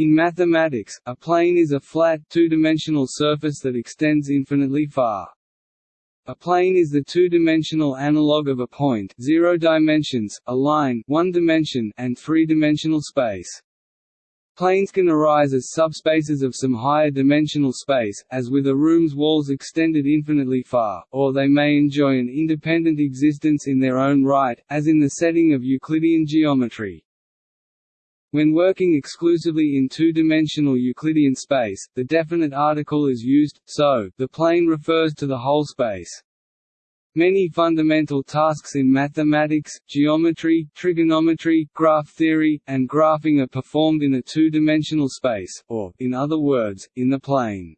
In mathematics, a plane is a flat, two-dimensional surface that extends infinitely far. A plane is the two-dimensional analog of a point zero dimensions, a line one dimension, and three-dimensional space. Planes can arise as subspaces of some higher dimensional space, as with a room's walls extended infinitely far, or they may enjoy an independent existence in their own right, as in the setting of Euclidean geometry. When working exclusively in two-dimensional Euclidean space, the definite article is used, so, the plane refers to the whole space. Many fundamental tasks in mathematics, geometry, trigonometry, graph theory, and graphing are performed in a two-dimensional space, or, in other words, in the plane.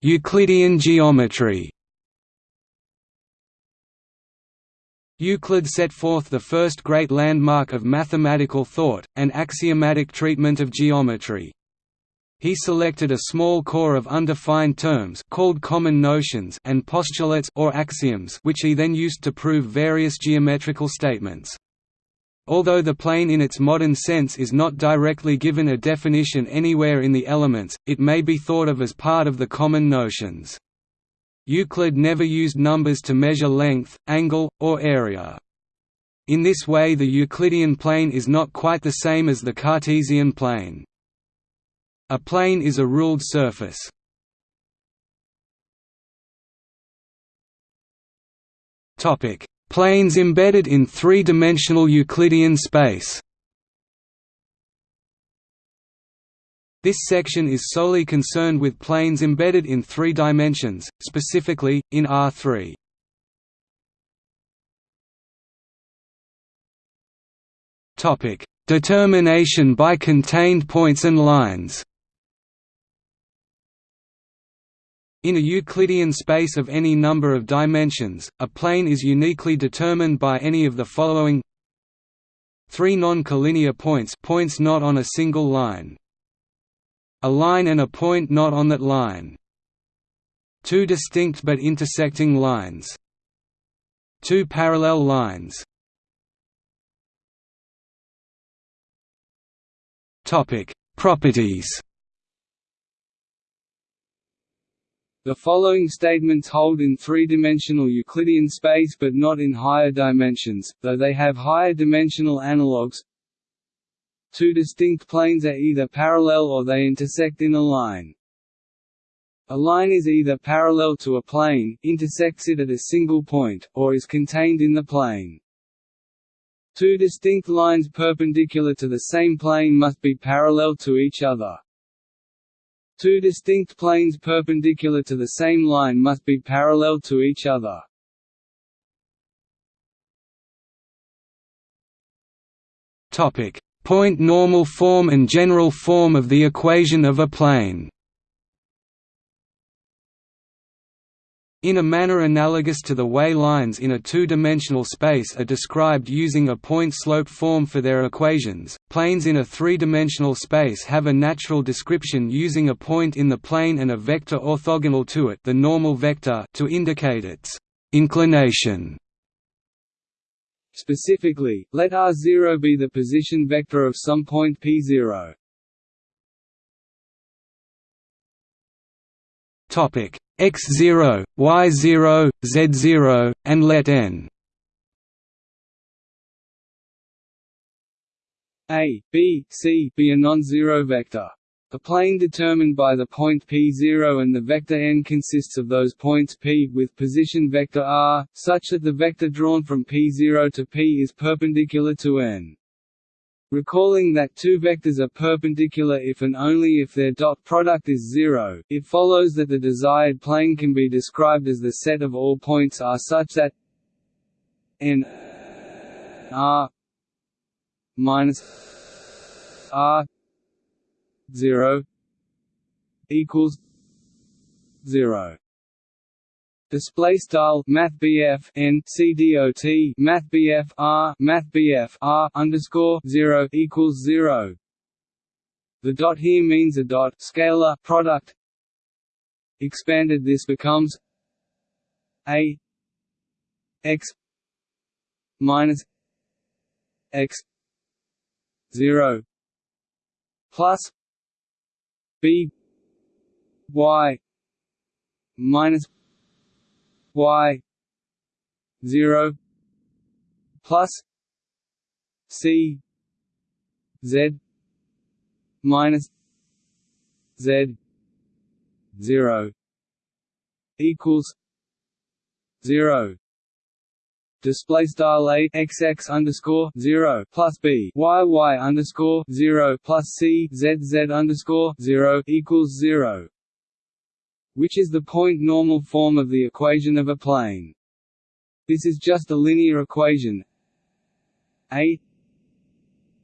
Euclidean geometry Euclid set forth the first great landmark of mathematical thought, an axiomatic treatment of geometry. He selected a small core of undefined terms called common notions and postulates or axioms which he then used to prove various geometrical statements. Although the plane in its modern sense is not directly given a definition anywhere in the elements, it may be thought of as part of the common notions. Euclid never used numbers to measure length, angle, or area. In this way the Euclidean plane is not quite the same as the Cartesian plane. A plane is a ruled surface. Planes embedded in three-dimensional Euclidean space This section is solely concerned with planes embedded in three dimensions, specifically, in R3. Determination by contained points and lines. In a Euclidean space of any number of dimensions, a plane is uniquely determined by any of the following three non-collinear points points not on a single line a line and a point not on that line. Two distinct but intersecting lines. Two parallel lines. Topic: Properties. The following statements hold in three-dimensional Euclidean space but not in higher dimensions, though they have higher dimensional analogues. Two distinct planes are either parallel or they intersect in a line. A line is either parallel to a plane, intersects it at a single point, or is contained in the plane. Two distinct lines perpendicular to the same plane must be parallel to each other. Two distinct planes perpendicular to the same line must be parallel to each other. Topic: point normal form and general form of the equation of a plane. In a manner analogous to the way lines in a two-dimensional space are described using a point-slope form for their equations, planes in a three-dimensional space have a natural description using a point in the plane and a vector orthogonal to it the normal vector to indicate its inclination. Specifically, let r0 be the position vector of some point p0. Topic x0, y0, z0, and let n a, b, c be a non-zero vector. A plane determined by the point p0 and the vector n consists of those points p with position vector r, such that the vector drawn from p0 to p is perpendicular to n. Recalling that two vectors are perpendicular if and only if their dot product is zero, it follows that the desired plane can be described as the set of all points r such that n r minus r 0 equals 0 display style math BF n C D O T math BF R math BF R underscore 0 equals 0 the dot here means a dot scalar product. Expanded this becomes a x minus x 0 plus b y minus y 0 plus c z minus z 0 equals 0 display style a x x underscore zero plus b. Y y underscore zero plus c z z underscore zero equals zero, which is the point normal form of the equation of a plane. This is just a linear equation. A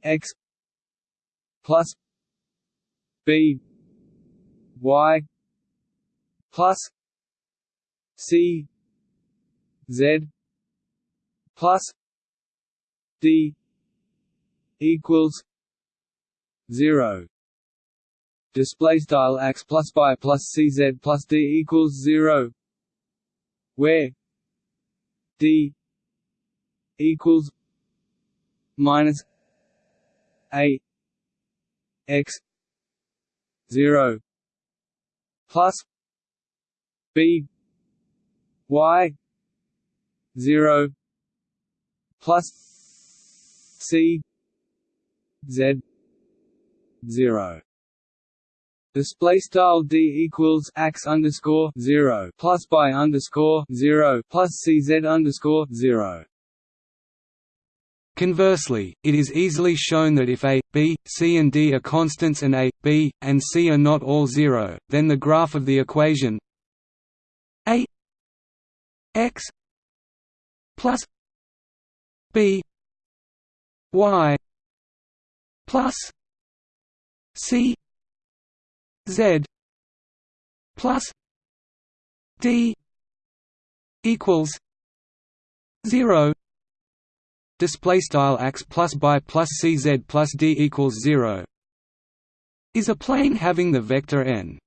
x plus b. Y plus c z plus d equals 0 display style x plus y plus cz plus d equals 0 where d equals minus a x 0 plus b y 0 plus C Z zero Display style d equals x underscore zero plus by underscore zero plus cz underscore zero. Conversely, it is easily shown that if a, b, c and d are constants and a, b, and c are not all zero, then the graph of the equation a x plus b y plus c z plus d equals 0 display style x plus by plus cz plus d equals 0 is a plane having the vector n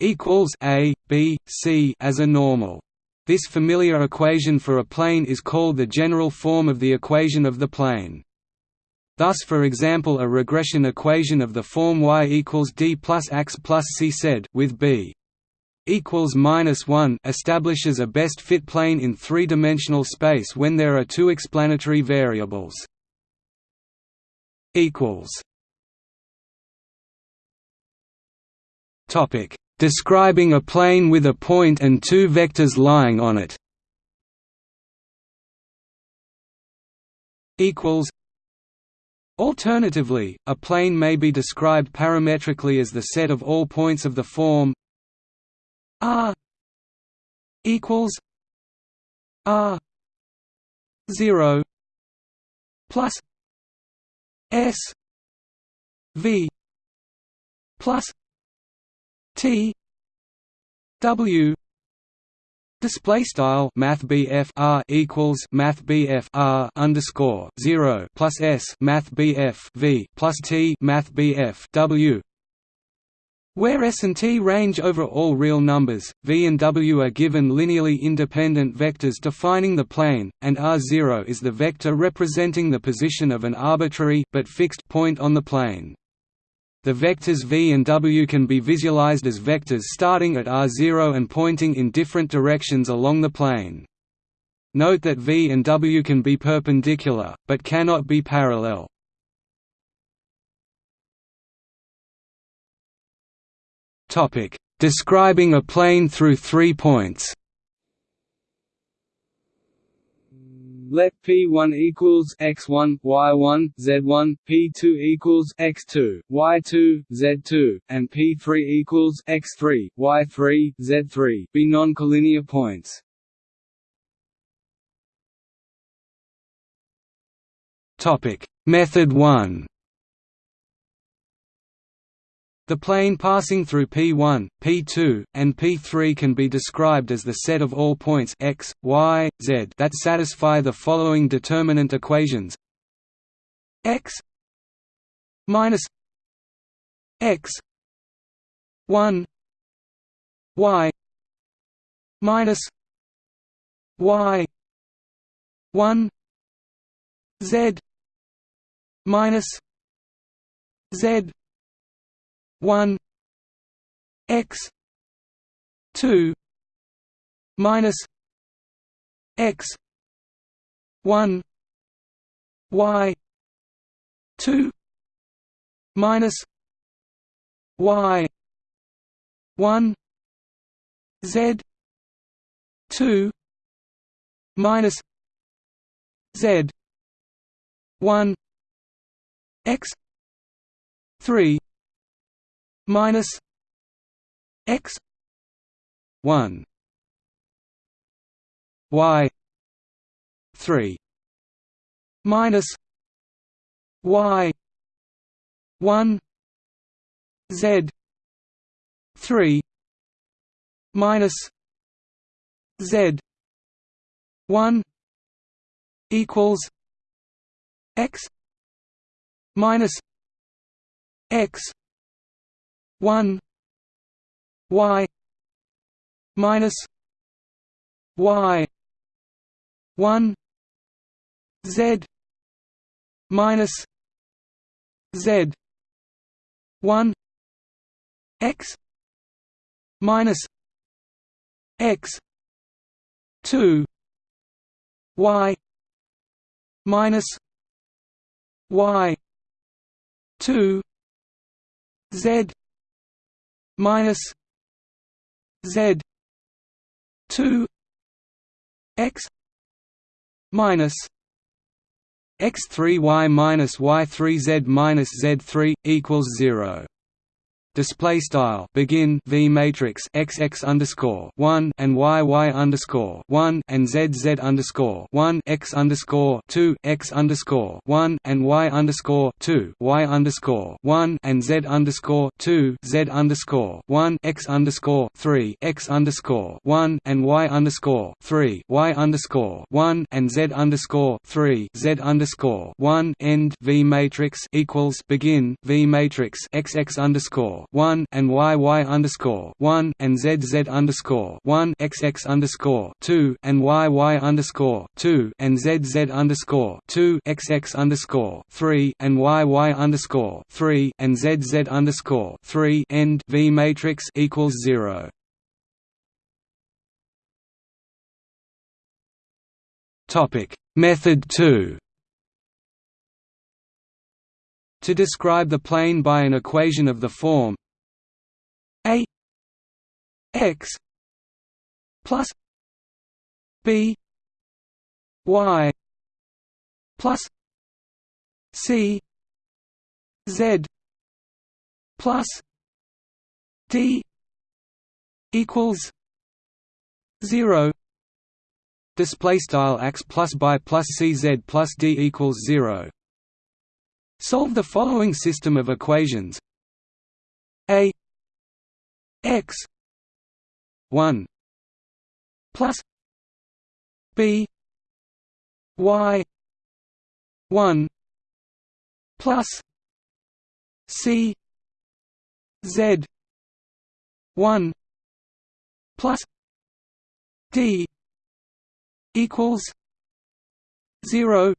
equals a b c as a normal this familiar equation for a plane is called the general form of the equation of the plane. Thus for example a regression equation of the form y equals d plus x plus c said with b equals minus 1 establishes a best fit plane in three-dimensional space when there are two explanatory variables. equals Topic describing a plane with a point and two vectors lying on it. Equals. Alternatively, a plane may be described parametrically as the set of all points of the form r equals r 0 plus s v plus T W Display style Math R equals Math R underscore zero plus S Math V plus T Math W where S and T range over all real numbers, V and W are given linearly independent vectors defining the plane, and R0 is the vector representing the position of an arbitrary but fixed point on the plane. The vectors v and w can be visualized as vectors starting at r0 and pointing in different directions along the plane. Note that v and w can be perpendicular, but cannot be parallel. Describing a plane through three points Let P1 equals x1, y1, z1, P2 equals x2, y2, z2, and P3 equals x3, y3, z3 be non-collinear points. Topic: Method 1 the plane passing through P1, P2, and P3 can be described as the set of all points x, y, z that satisfy the following determinant equations. X minus x 1 y minus y 1 z minus z 1 x 2 minus x 1 y 2 minus y 1 z 2 minus z 1 x 3 minus x 1 y 3 minus y 1 z 3 minus z 1 equals x minus x 1 y minus y 1 z minus z 1 x minus x 2 y minus y 2 z minus z 2 x minus x3 y minus y3 z minus z3 equals 0 display style. Begin v matrix x x underscore one and y y underscore one and z z underscore one x underscore two x underscore one and y underscore two y underscore one and z underscore two z underscore one x underscore three x underscore one and y underscore three y underscore one and z underscore three z underscore one. End v matrix equals begin v matrix x x underscore one and y y underscore one and z z underscore one x x underscore two and y y underscore two and z z underscore two x x underscore three and y y underscore three and z z underscore three end v matrix equals zero. Topic Method two to describe the plane by an equation of the form a x plus b y plus c z plus d equals zero. Display style x plus by plus cz plus d equals zero Solve the following system of equations. A x 1 plus b y 1 plus c z 1 plus d equals 0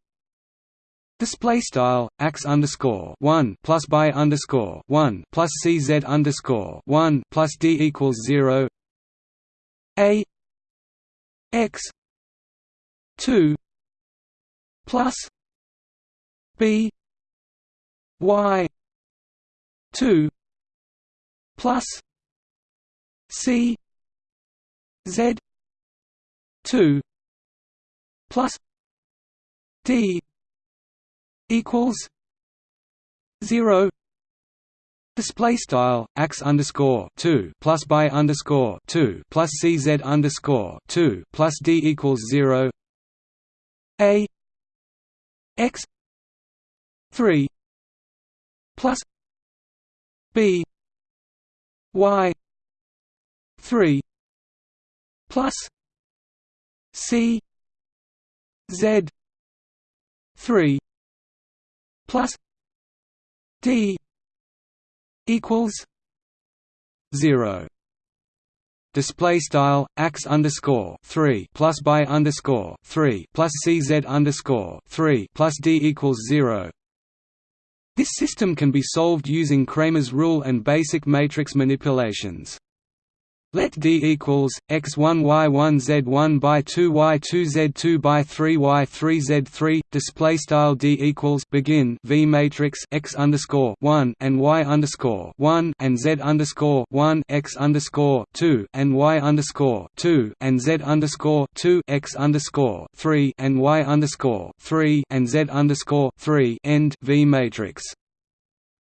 Display style x underscore one plus by underscore one plus cz underscore one plus d equals zero. A x two plus b y two plus c z two plus d equals zero. Display style x underscore 2 plus by underscore 2 plus cz underscore 2 plus d equals 0 a x 3 plus b y 3 plus c z 3 plus D equals zero. Display style x underscore three plus by underscore three plus CZ underscore three plus D equals zero. This system can be solved using Cramer's rule and basic matrix manipulations. Let D equals x1 y1 z1 by 2 y2 z2 by 3 y3 z3 display style D equals begin V matrix x underscore 1 and y underscore 1 and z underscore 1 x underscore 2 and y underscore 2 and z underscore 2 x underscore 3 and y underscore 3 and z underscore 3 end V matrix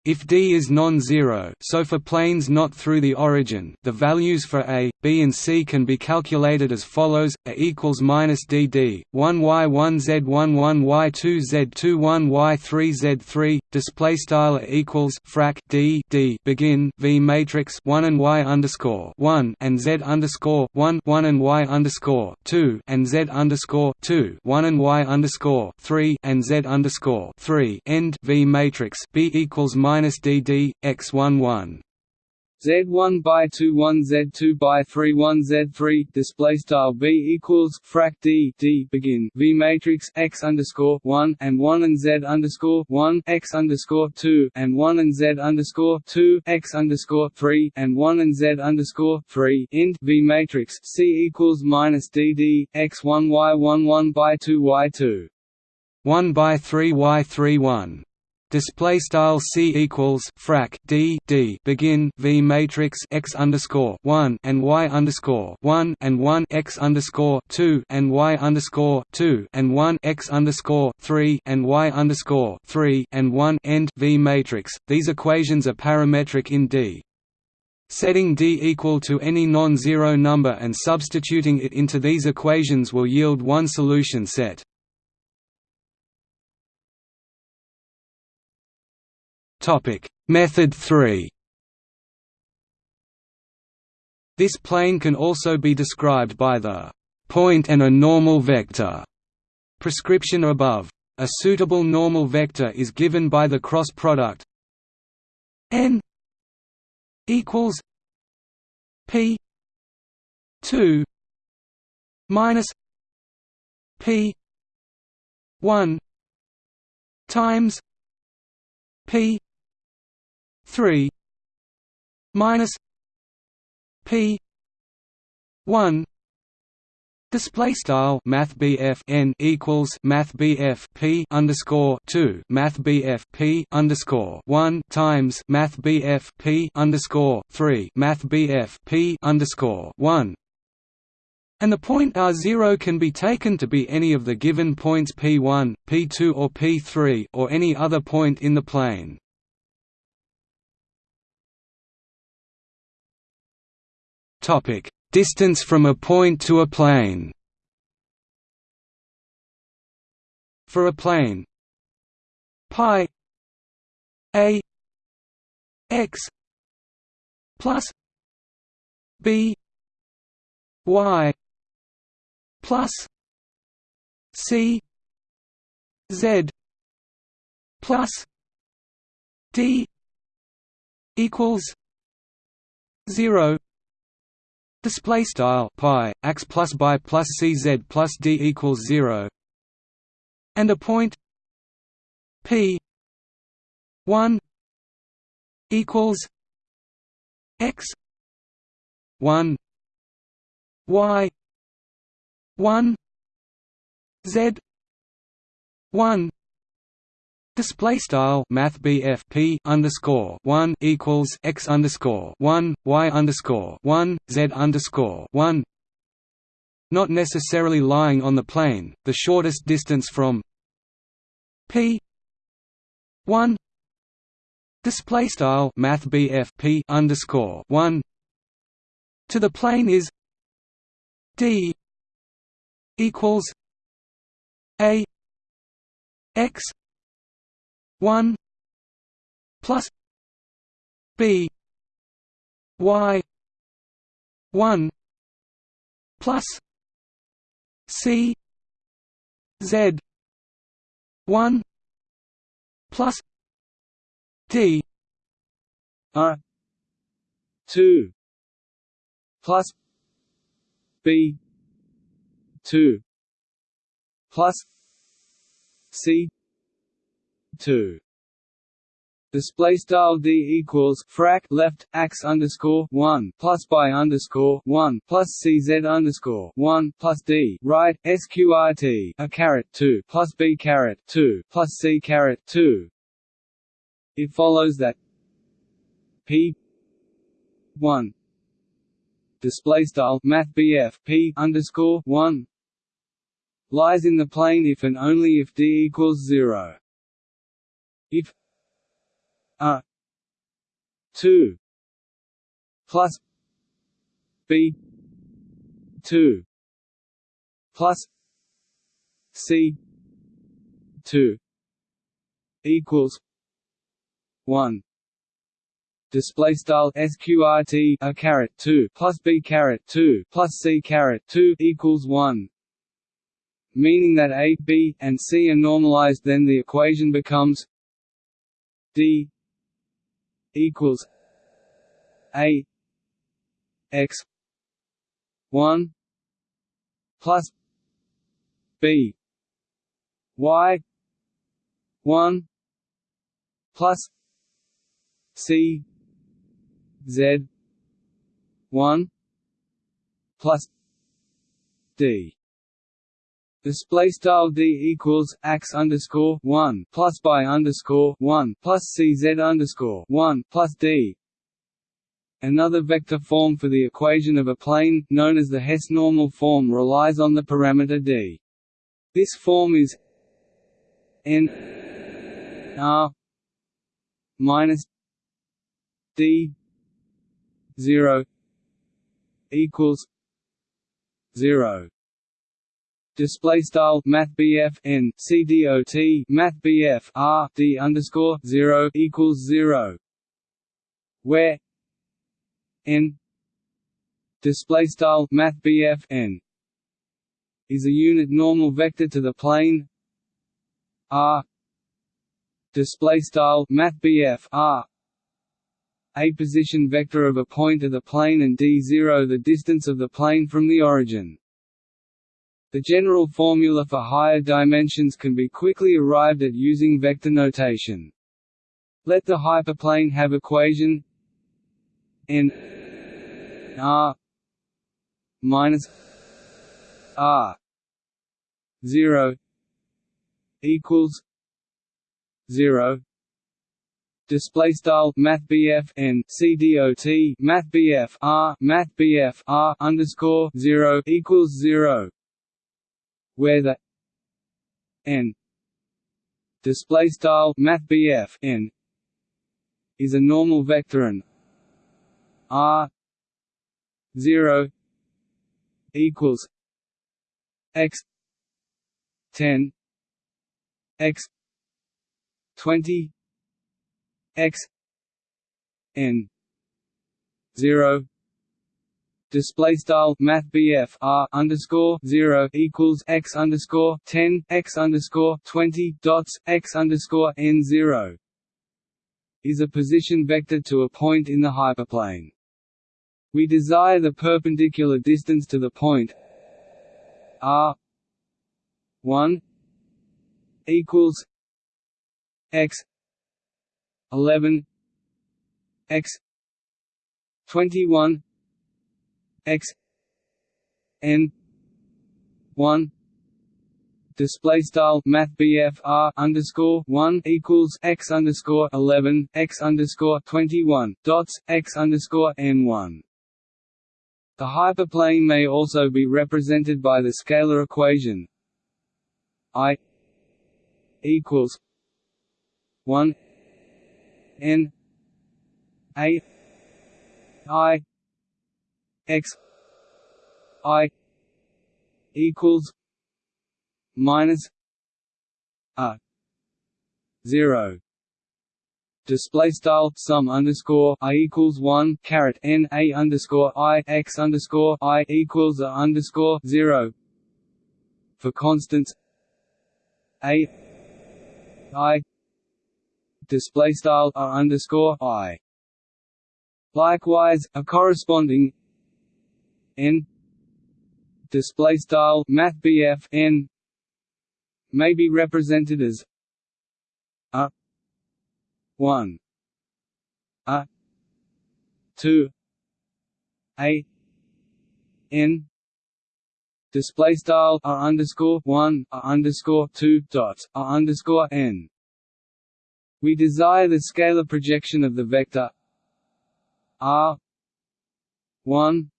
if D is non-zero so for planes not through the origin, the values for A, B and C can be calculated as follows, A equals minus DD, 1 Y1 Z1 1 Y2 Z2 1 Y3 Z3, display style equals frac D D begin V matrix 1 and Y underscore 1 and Z underscore 1 1 and Y underscore 2 and Z underscore 2 1 and Y underscore 3 and Z underscore 3 end V matrix B equals minus dd x11 Z1 by 2 1 Z2 by 3 1 Z3 display style B equals frac D D begin V matrix X underscore 1 and 1 and Z underscore 1 X underscore 2 and 1 and Z underscore 2 X underscore 3 and 1 and Z underscore 3 int V matrix C equals minus D D X 1 Y 1 1 by 2 Y 2 1 by 3 Y 3 1 display style c equals frac d d begin v matrix x underscore one and y underscore one and one x underscore two and y underscore two and one x underscore three and y underscore three and one end v matrix. These equations are parametric in D. Setting D equal to any non-zero number and substituting it into these equations will yield one solution set. Topic: Method 3. This plane can also be described by the point and a normal vector prescription above. A suitable normal vector is given by the cross product n equals p 2 minus p 1 times p 3 minus p 1 Display style Math n equals Math P underscore two Math P underscore one times Math P underscore three Math P underscore one and the point r0 can be taken to be any of the given points p1, p2 or p3 or any other point in the plane. Topic: Distance from a point to a plane. For a plane pi a x plus b y plus c z plus d equals 0 Display style pi x plus by plus cz plus d equals zero, and a point p one equals x one y one z one Display style Math P underscore one equals x underscore one y underscore one z underscore one. Not necessarily lying on the plane, the shortest distance from p one display style Math P underscore one to the plane is d equals a x 1 plus b y 1 plus c z 1 plus d r 2 plus b 2 plus c 2 Display style d equals frac left ax underscore one plus by underscore one plus cz underscore one plus d right sqrt a caret two plus b caret two plus c caret two. It follows that p one display style math p underscore one lies in the plane if and only if d equals zero. If a 2 plus b 2 plus c 2 equals 1 display style sqrt a caret 2 plus b caret 2 plus c caret 2 equals 1 meaning that a b and c are normalized then the equation becomes d equals a x one plus b y one plus c z one plus d Display style d equals x underscore one plus by underscore one plus cz underscore one plus d. Another vector form for the equation of a plane, known as the Hess normal form, relies on the parameter d. This form is n r minus d zero equals zero display style math BF n C D O T math BF R D underscore zero equals zero. Where n display style math BF n is a unit normal vector to the plane R display style math BF R a position vector of a point of the plane and d0 the distance of the plane from the origin the general formula for higher dimensions can be quickly arrived at using vector notation. Let the hyperplane have equation n r minus r 0 equals 0 display style math BF n C D O T math BF R math BF R underscore 0 equals 0 where the n display style math n is a normal vector and r 0 equals x 10 x 20 x n 0 display style math r underscore zero equals x underscore ten x underscore twenty dots x underscore n zero is a position vector to a point in the hyperplane. We desire the perpendicular distance to the point r one equals x eleven x twenty one x n 1 display style math r underscore 1 equals x underscore 11 x underscore 21 dots x underscore n 1 the hyperplane may also be represented by the scalar equation i equals 1 n a i x i equals minus a zero. Display style sum underscore i equals one caret n a underscore i x underscore i equals a underscore zero. For constants a i display style a underscore i. Likewise a corresponding n. Display style math n. May be represented as a. 1 a. Two. A. N. Display style a underscore one a underscore two dot a underscore n. We desire the scalar projection of the vector r one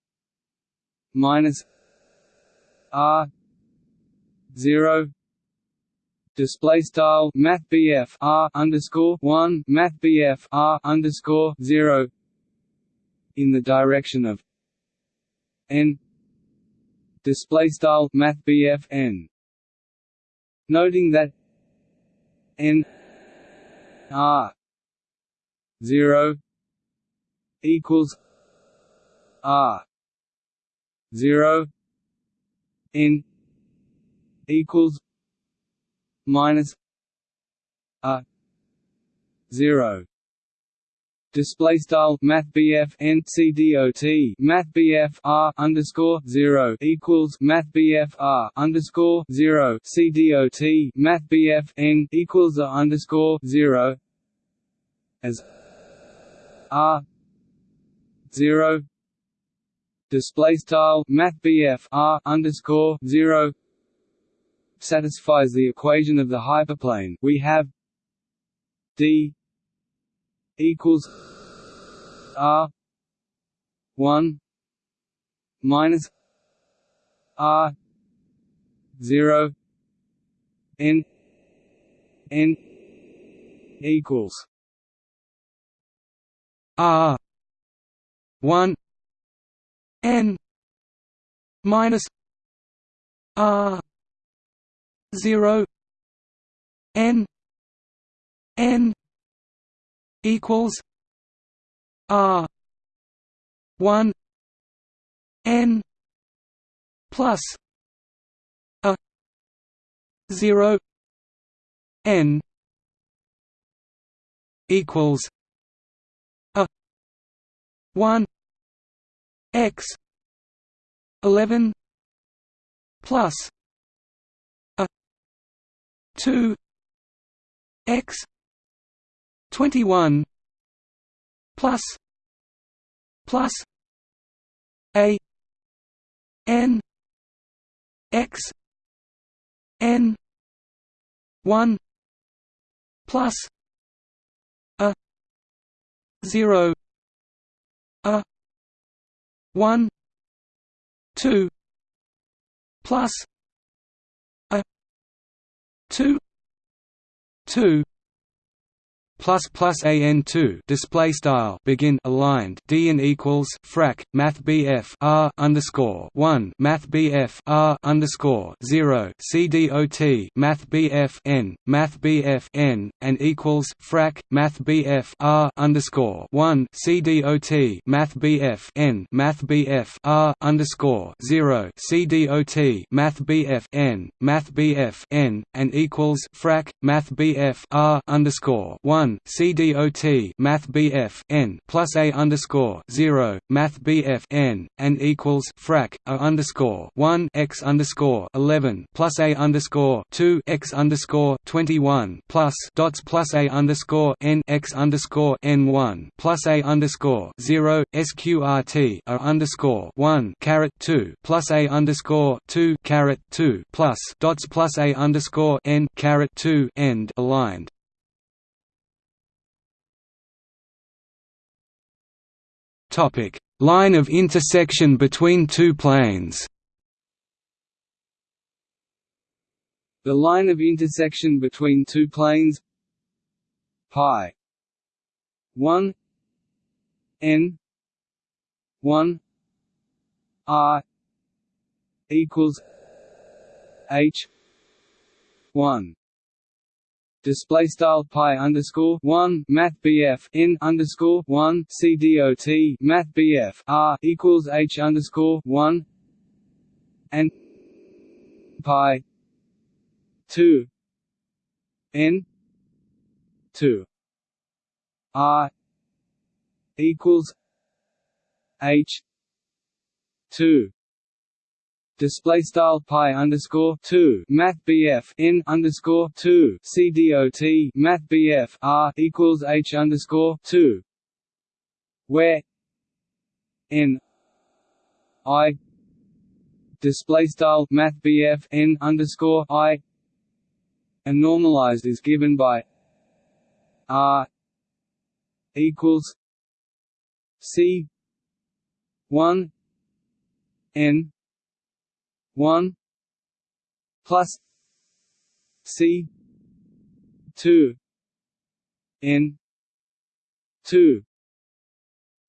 minus r zero. Display style math r underscore one math r underscore zero. In the direction of n. Display style math n. Noting that n r 0 equals r 0 n equals minus a 0 display style math n C D O T math R underscore zero equals math R underscore zero C D O T math n equals a underscore zero as R zero display style math R underscore zero satisfies the equation of the hyperplane. We have D equals R one minus R zero N N equals R one N minus R zero N N equals R one N plus a zero N equals a one X eleven plus a two X 21 plus plus a n x n 1 plus a 0 a 1 2 plus a 2 2 plus plus an two display style begin aligned d and equals frac math bf r underscore one math bf r underscore zero c dot math bf n math bf n and equals frac math bf r underscore one c dot math bf n math bf r underscore zero c dot math bf n math bf n and equals frac math bf r underscore one one CDOT Math BF n plus A underscore zero Math BF n and equals frac A underscore one X underscore eleven plus A underscore two X underscore twenty one plus dots plus A underscore N X underscore N one plus A underscore zero SQRT A underscore one caret two plus A underscore two caret two plus dots plus A underscore N caret two end aligned Topic: Line of intersection between two planes. The line of intersection between two planes. Pi. 1 n. 1 r. Equals h. 1 display style pi underscore one math BF n underscore one C dot math BF R equals H underscore one and pi two N two R equals H two display style pi underscore two. Math BF n underscore two. C D O T. Math BF R equals H underscore two. Where n i display style math BF n underscore i and normalized is given by r equals c 1 n 1 plus c 2 n 2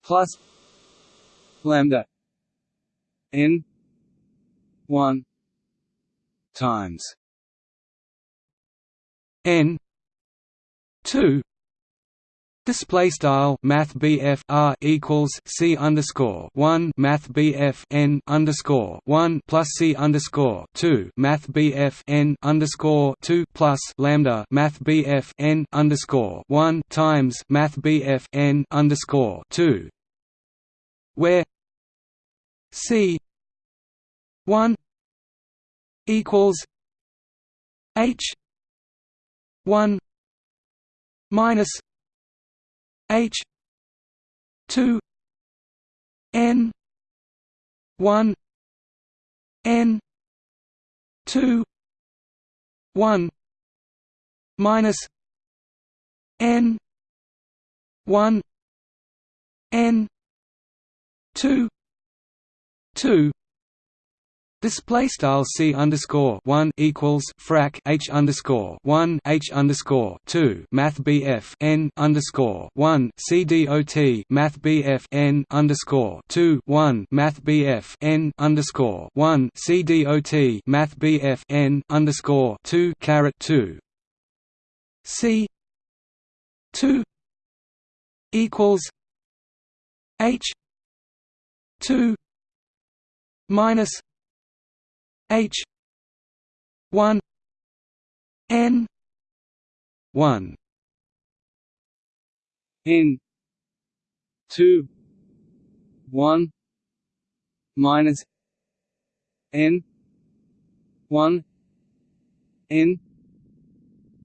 plus lambda n 1 times n 2 Display style Math BF R equals C underscore one Math BF N underscore one plus C underscore two Math BF N underscore two plus Lambda Math BF N underscore one times Math BF N underscore two. Where C one equals H one minus H two N one N two one minus N one N two two Display style c underscore one equals frac h underscore one h underscore two Math BF n underscore one c dot Math BF n underscore two one Math BF n underscore one c dot Math BF n underscore two caret two. C two equals h two minus H one N one N two one minus N one N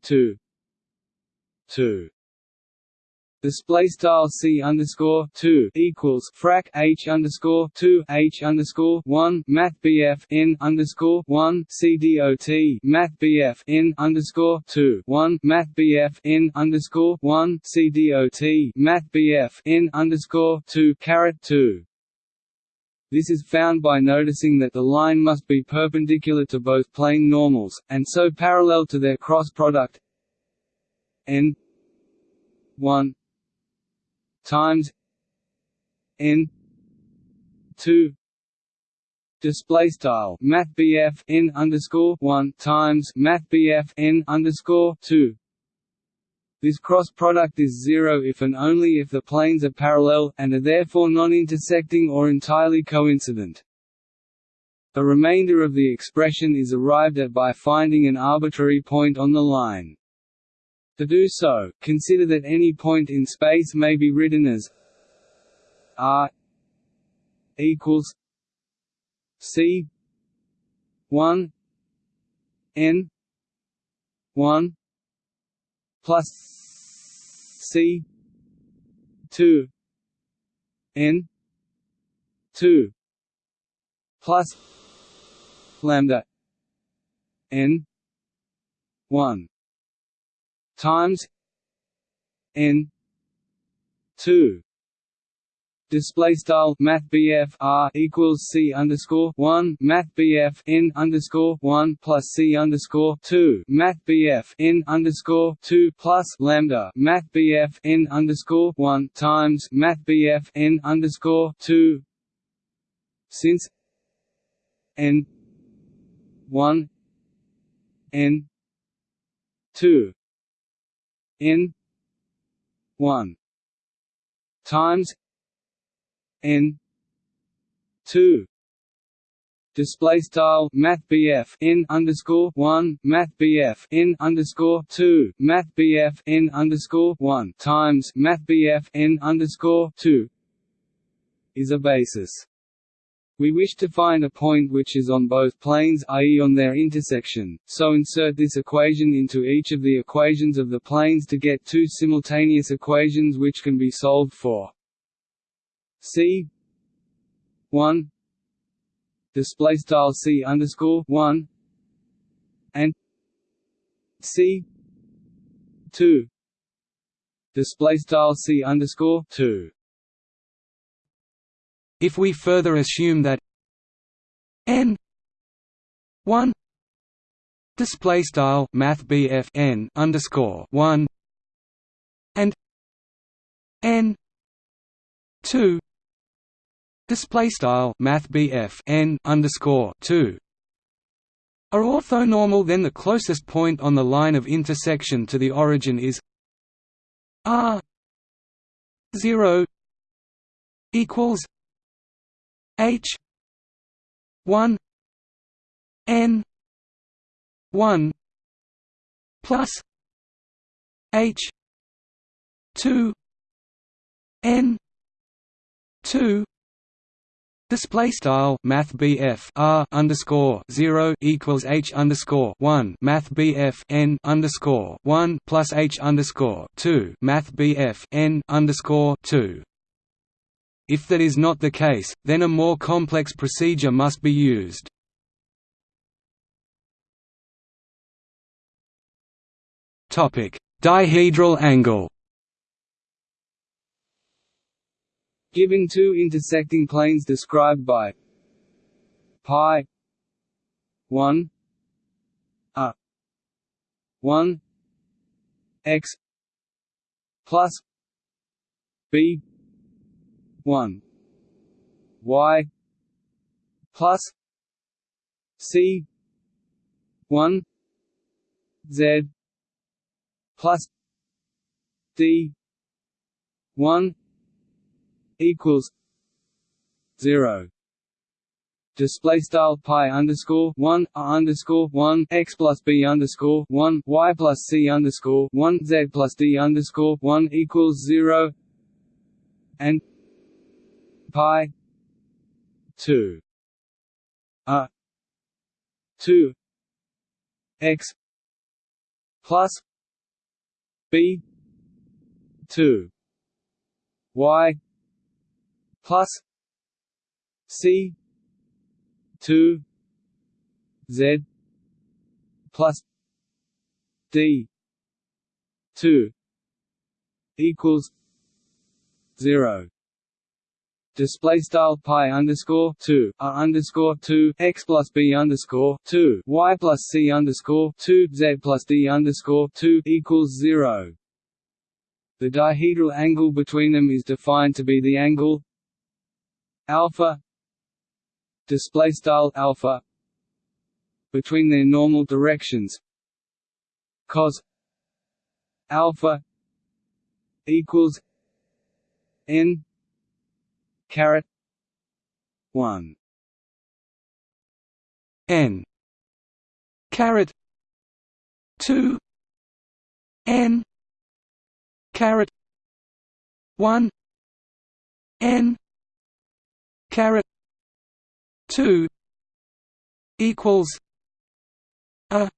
two two display style c underscore two equals frac h underscore two h underscore one math bf n underscore one c dot math bf n underscore two one math bf n underscore one c math bf n underscore two caret two. This is found by noticing that the line must be perpendicular to both plane normals, and so parallel to their cross product n 1 times n 2 display style math n underscore 1 times math n underscore 2 this cross product is zero if and only if the planes are parallel, and are therefore non-intersecting or entirely coincident. The remainder of the expression is arrived at by finding an arbitrary point on the line. To do so, consider that any point in space may be written as r equals c 1 n 1 plus c 2 n 2 plus lambda n 1 times n 2 display style math R equals C underscore one math BF N underscore one plus C underscore two math BF N underscore two plus lambda math N underscore one times math N underscore two. Since N one N two n 1 times n 2 display style math n underscore one math BF n underscore two math BF n underscore one times math n underscore two is a basis. We wish to find a point which is on both planes i.e. on their intersection, so insert this equation into each of the equations of the planes to get two simultaneous equations which can be solved for. c one display style c underscore one and c two display style c underscore two. If we further assume that n one display style math n underscore one and n two display style math n underscore two are orthonormal then the closest point on the line of intersection to the origin is r 0 equals h 1 n 1 plus h 2 n 2 Display style Math R underscore zero equals H underscore one Math N underscore one plus H underscore two Math N underscore two. If that is not the case, then a more complex procedure must be used. Dihedral angle. Given two intersecting planes described by pi 1 a 1 x plus b 1 y plus c 1 z plus d 1 equals 0 display style pi underscore one underscore one x plus b underscore one y plus c underscore one z plus d underscore one equals zero. And pi two. A two. X plus b two. Y plus c two. Z plus d two equals zero display style pi underscore two a underscore two x plus b underscore two y plus c underscore two z plus d underscore two equals zero. The dihedral angle between them is defined to be the angle alpha display style alpha between their normal directions cos alpha equals n caret 1 n. Caret 2 n. Caret 1 n. Caret 2 equals a.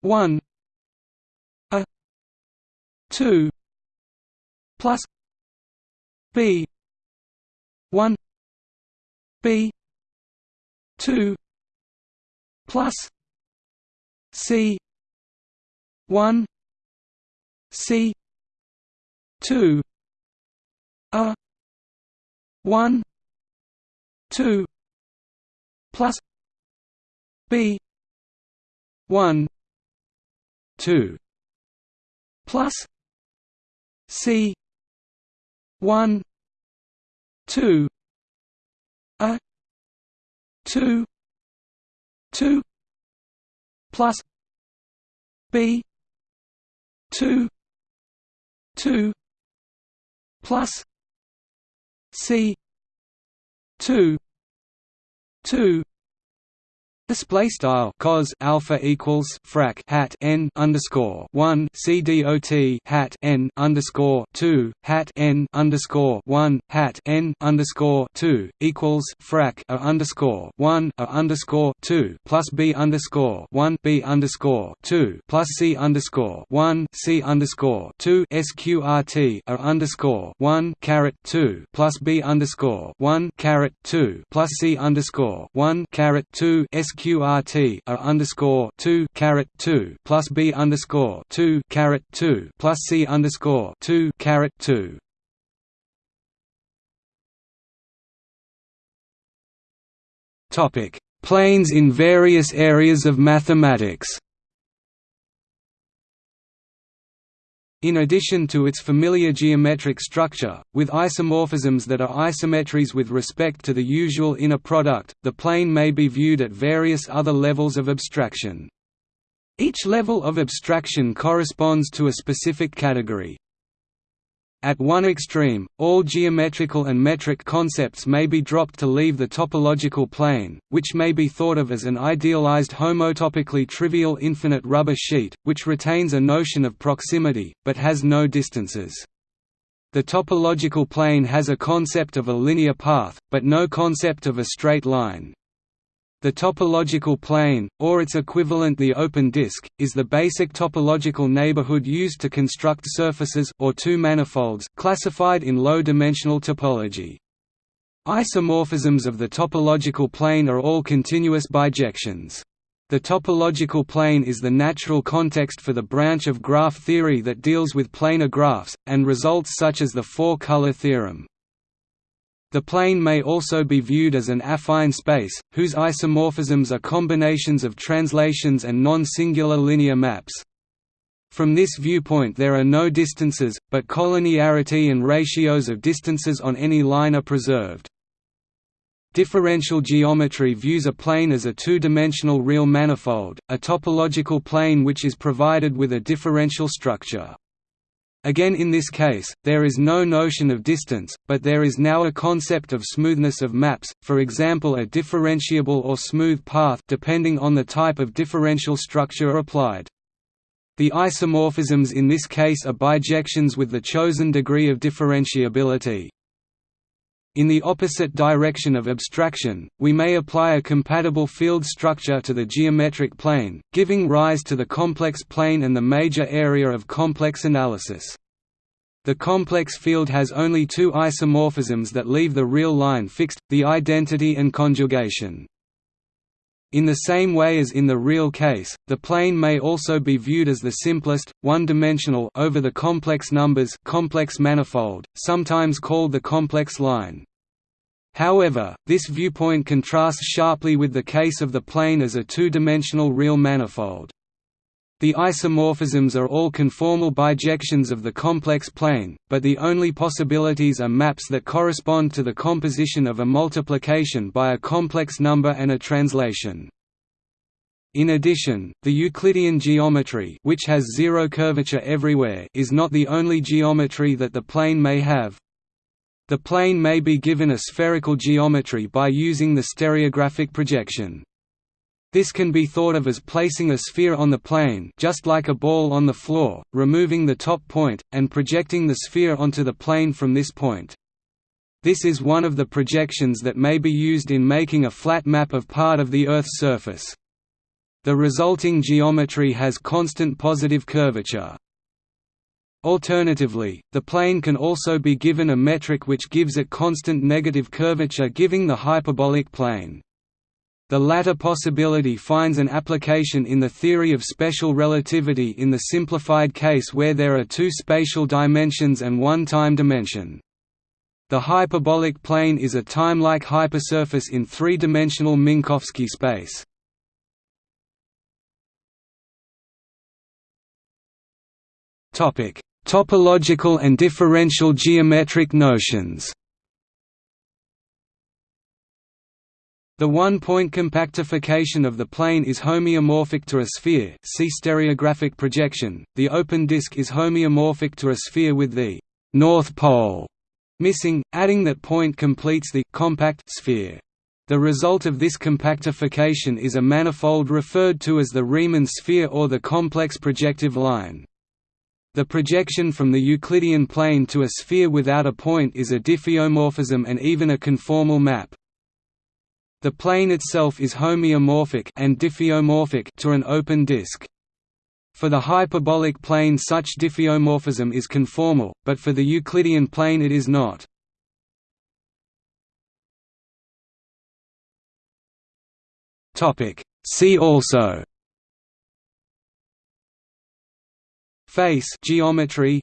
1 a. 2 plus b 1 b 2 plus c 1 c 2 a 1 2 plus b 1 2 plus c 1 2 a 2 2 plus b 2 2 plus C two two Display style cos alpha equals frac hat n underscore one c dot hat n underscore two hat n underscore one hat n underscore two equals frac a underscore one a underscore two plus b underscore one b underscore two plus c underscore one c underscore two sqrt a underscore one caret two plus b underscore one caret two plus c underscore one caret two sq QRT a underscore two caret two plus B underscore two caret two plus C underscore two caret two. Topic: Planes in various areas of mathematics. In addition to its familiar geometric structure, with isomorphisms that are isometries with respect to the usual inner product, the plane may be viewed at various other levels of abstraction. Each level of abstraction corresponds to a specific category. At one extreme, all geometrical and metric concepts may be dropped to leave the topological plane, which may be thought of as an idealized homotopically trivial infinite rubber sheet, which retains a notion of proximity, but has no distances. The topological plane has a concept of a linear path, but no concept of a straight line. The topological plane, or its equivalent the open disk, is the basic topological neighborhood used to construct surfaces or two manifolds classified in low-dimensional topology. Isomorphisms of the topological plane are all continuous bijections. The topological plane is the natural context for the branch of graph theory that deals with planar graphs, and results such as the four-color theorem. The plane may also be viewed as an affine space, whose isomorphisms are combinations of translations and non-singular linear maps. From this viewpoint there are no distances, but collinearity and ratios of distances on any line are preserved. Differential geometry views a plane as a two-dimensional real manifold, a topological plane which is provided with a differential structure. Again in this case, there is no notion of distance, but there is now a concept of smoothness of maps, for example a differentiable or smooth path depending on the type of differential structure applied. The isomorphisms in this case are bijections with the chosen degree of differentiability. In the opposite direction of abstraction, we may apply a compatible field structure to the geometric plane, giving rise to the complex plane and the major area of complex analysis. The complex field has only two isomorphisms that leave the real line fixed, the identity and conjugation. In the same way as in the real case, the plane may also be viewed as the simplest, one-dimensional over the complex numbers complex manifold, sometimes called the complex line. However, this viewpoint contrasts sharply with the case of the plane as a two-dimensional real manifold. The isomorphisms are all conformal bijections of the complex plane, but the only possibilities are maps that correspond to the composition of a multiplication by a complex number and a translation. In addition, the Euclidean geometry which has zero curvature everywhere is not the only geometry that the plane may have, the plane may be given a spherical geometry by using the stereographic projection. This can be thought of as placing a sphere on the plane just like a ball on the floor, removing the top point, and projecting the sphere onto the plane from this point. This is one of the projections that may be used in making a flat map of part of the Earth's surface. The resulting geometry has constant positive curvature. Alternatively, the plane can also be given a metric which gives it constant negative curvature giving the hyperbolic plane. The latter possibility finds an application in the theory of special relativity in the simplified case where there are two spatial dimensions and one time dimension. The hyperbolic plane is a time-like hypersurface in three-dimensional Minkowski space. Topological and differential geometric notions The one-point compactification of the plane is homeomorphic to a sphere see stereographic projection, the open disk is homeomorphic to a sphere with the «north pole» missing, adding that point completes the «compact» sphere. The result of this compactification is a manifold referred to as the Riemann sphere or the complex projective line. The projection from the Euclidean plane to a sphere without a point is a diffeomorphism and even a conformal map. The plane itself is homeomorphic and diffeomorphic to an open disk. For the hyperbolic plane such diffeomorphism is conformal, but for the Euclidean plane it is not. See also Face geometry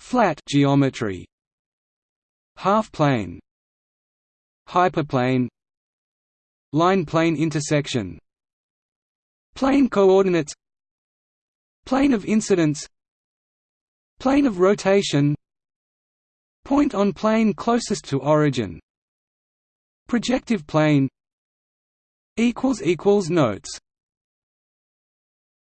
Flat geometry Half plane Hyperplane Line plane intersection Plane coordinates Plane of incidence Plane of rotation Point on plane closest to origin Projective plane Notes